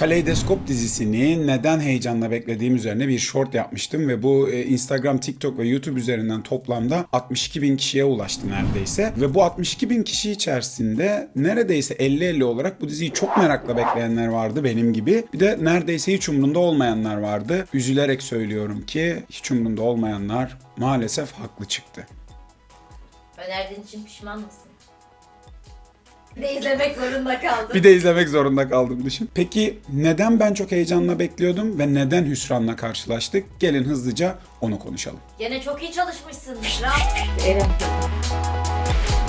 Kaleidoskop dizisini neden heyecanla beklediğim üzerine bir short yapmıştım ve bu e, Instagram, TikTok ve YouTube üzerinden toplamda 62 bin kişiye ulaştı neredeyse. Ve bu 62 bin kişi içerisinde neredeyse 50-50 olarak bu diziyi çok merakla bekleyenler vardı benim gibi. Bir de neredeyse hiç umrunda olmayanlar vardı. Üzülerek söylüyorum ki hiç umrunda olmayanlar maalesef haklı çıktı. Önerdiğin için pişman mısın? Bir de izlemek zorunda kaldım. Bir de izlemek zorunda kaldım düşün. Peki neden ben çok heyecanla bekliyordum ve neden hüsranla karşılaştık? Gelin hızlıca onu konuşalım. Gene çok iyi çalışmışsın. Bravo.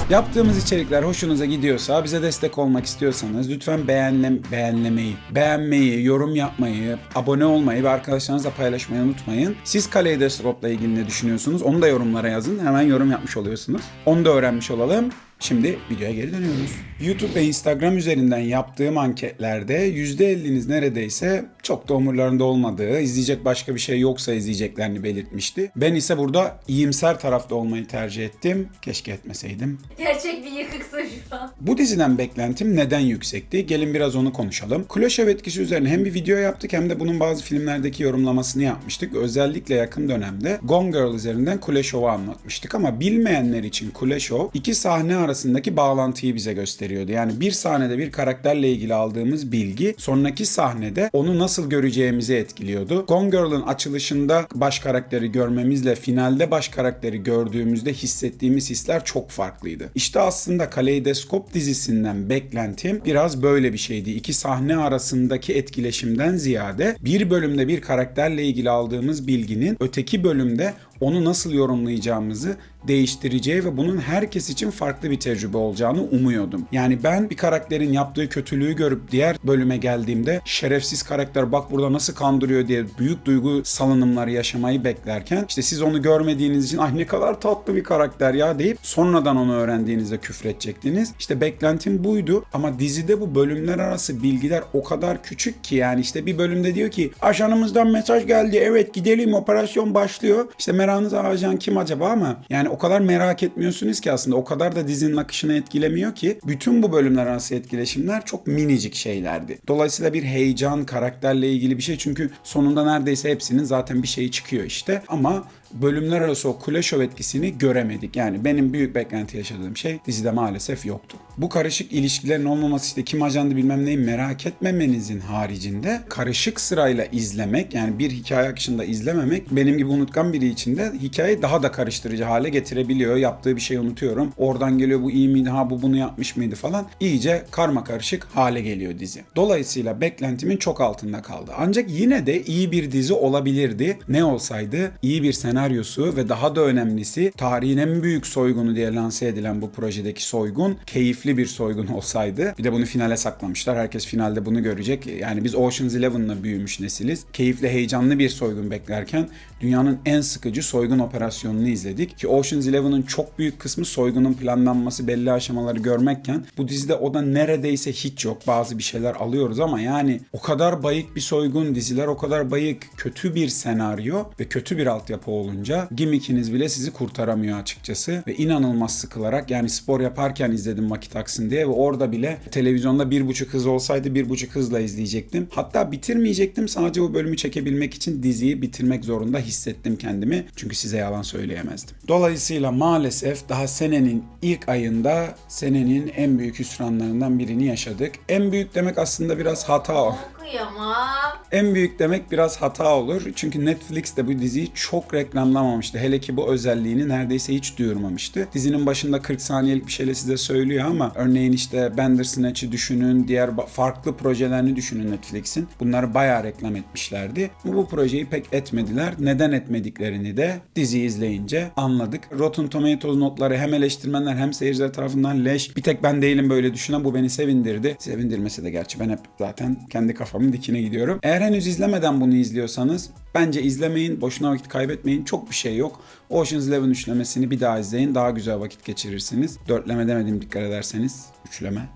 Yaptığımız içerikler hoşunuza gidiyorsa, bize destek olmak istiyorsanız lütfen beğenle, beğenlemeyi, beğenmeyi, yorum yapmayı, abone olmayı ve arkadaşlarınızla paylaşmayı unutmayın. Siz Kaleidoskop'la ilgili ne düşünüyorsunuz? Onu da yorumlara yazın. Hemen yorum yapmış oluyorsunuz. Onu da öğrenmiş olalım. Şimdi videoya geri dönüyoruz. YouTube ve Instagram üzerinden yaptığım anketlerde %50'niz neredeyse çok da umurlarında olmadığı, izleyecek başka bir şey yoksa izleyeceklerini belirtmişti. Ben ise burada iyimser tarafta olmayı tercih ettim. Keşke etmeseydim. Gerçek bir yıkıksın şu an. Bu diziden beklentim neden yüksekti? Gelin biraz onu konuşalım. Kulaşev etkisi üzerine hem bir video yaptık hem de bunun bazı filmlerdeki yorumlamasını yapmıştık. Özellikle yakın dönemde Gone Girl üzerinden Kuleshov'u anlatmıştık ama bilmeyenler için Kuleshov iki sahne arasındaki bağlantıyı bize gösteriyordu. Yani bir sahnede bir karakterle ilgili aldığımız bilgi sonraki sahnede onu nasıl göreceğimizi etkiliyordu. Gone Girl'ın açılışında baş karakteri görmemizle finalde baş karakteri gördüğümüzde hissettiğimiz hisler çok farklıydı. İşte aslında Kaleidoskop dizisinden beklentim biraz böyle bir şeydi. İki sahne arasındaki etkileşimden ziyade bir bölümde bir karakterle ilgili aldığımız bilginin öteki bölümde onu nasıl yorumlayacağımızı değiştireceği ve bunun herkes için farklı bir tecrübe olacağını umuyordum. Yani ben bir karakterin yaptığı kötülüğü görüp diğer bölüme geldiğimde şerefsiz karakter bak burada nasıl kandırıyor diye büyük duygu salınımları yaşamayı beklerken işte siz onu görmediğiniz için ay ne kadar tatlı bir karakter ya deyip sonradan onu öğrendiğinizde küfredecektiniz. İşte beklentim buydu ama dizide bu bölümler arası bilgiler o kadar küçük ki yani işte bir bölümde diyor ki ajanımızdan mesaj geldi evet gidelim operasyon başlıyor. İşte merakınız ajan kim acaba ama yani o kadar merak etmiyorsunuz ki aslında o kadar da dizinin akışını etkilemiyor ki bütün bu bölümler arası etkileşimler çok minicik şeylerdi. Dolayısıyla bir heyecan karakterle ilgili bir şey çünkü sonunda neredeyse hepsinin zaten bir şeyi çıkıyor işte ama bölümler arası o Kuleshov etkisini göremedik. Yani benim büyük beklenti yaşadığım şey dizide maalesef yoktu. Bu karışık ilişkilerin olmaması işte kim ajandı bilmem neyi merak etmemenizin haricinde karışık sırayla izlemek yani bir hikaye akışında izlememek benim gibi unutkan biri için de hikayeyi daha da karıştırıcı hale getirebiliyor. Yaptığı bir şeyi unutuyorum. Oradan geliyor bu iyi miydi ha bu bunu yapmış mıydı falan. İyice karma karışık hale geliyor dizi. Dolayısıyla beklentimin çok altında kaldı. Ancak yine de iyi bir dizi olabilirdi. Ne olsaydı iyi bir senaryosu ve daha da önemlisi tarihin en büyük soygunu diye lanse edilen bu projedeki soygun keyifli bir soygun olsaydı. Bir de bunu finale saklamışlar. Herkes finalde bunu görecek. Yani biz Ocean's Eleven'la büyümüş nesiliz. Keyifli, heyecanlı bir soygun beklerken dünyanın en sıkıcı soygun operasyonunu izledik. Ki Ocean's Eleven'ın çok büyük kısmı soygunun planlanması, belli aşamaları görmekken bu dizide o da neredeyse hiç yok. Bazı bir şeyler alıyoruz ama yani o kadar bayık bir soygun, diziler o kadar bayık, kötü bir senaryo ve kötü bir altyapı olunca gimmickiniz bile sizi kurtaramıyor açıkçası. Ve inanılmaz sıkılarak yani spor yaparken izledim vakit aksın diye ve orada bile televizyonda bir buçuk hız olsaydı bir buçuk hızla izleyecektim. Hatta bitirmeyecektim sadece bu bölümü çekebilmek için diziyi bitirmek zorunda hissettim kendimi. Çünkü size yalan söyleyemezdim. Dolayısıyla maalesef daha senenin ilk ayında senenin en büyük hüsranlarından birini yaşadık. En büyük demek aslında biraz hata o. Okuyamam. En büyük demek biraz hata olur. Çünkü Netflix de bu diziyi çok reklamlamamıştı. Hele ki bu özelliğini neredeyse hiç duyurmamıştı. Dizinin başında 40 saniyelik bir şeyle size söylüyor ama örneğin işte Bandersnatch'ı düşünün, diğer farklı projelerini düşünün Netflix'in. Bunları bayağı reklam etmişlerdi. Bu, bu projeyi pek etmediler. Neden etmediklerini de diziyi izleyince anladık. Rotten Tomatoes notları hem eleştirmenler hem seyirciler tarafından leş. Bir tek ben değilim böyle düşünen bu beni sevindirdi. Sevindirmese de gerçi ben hep zaten kendi kafamın dikine gidiyorum. Eğer henüz izlemeden bunu izliyorsanız bence izlemeyin. Boşuna vakit kaybetmeyin. Çok bir şey yok. Ocean's Eleven üçlemesini bir daha izleyin. Daha güzel vakit geçirirsiniz. Dörtleme demedim dikkat ederseniz. Üçleme.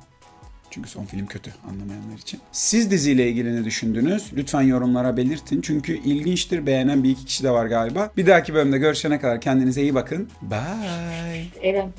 Çünkü son film kötü anlamayanlar için. Siz diziyle ilgili ne düşündünüz? Lütfen yorumlara belirtin. Çünkü ilginçtir. Beğenen bir iki kişi de var galiba. Bir dahaki bölümde görüşene kadar kendinize iyi bakın. Bye. Dedim.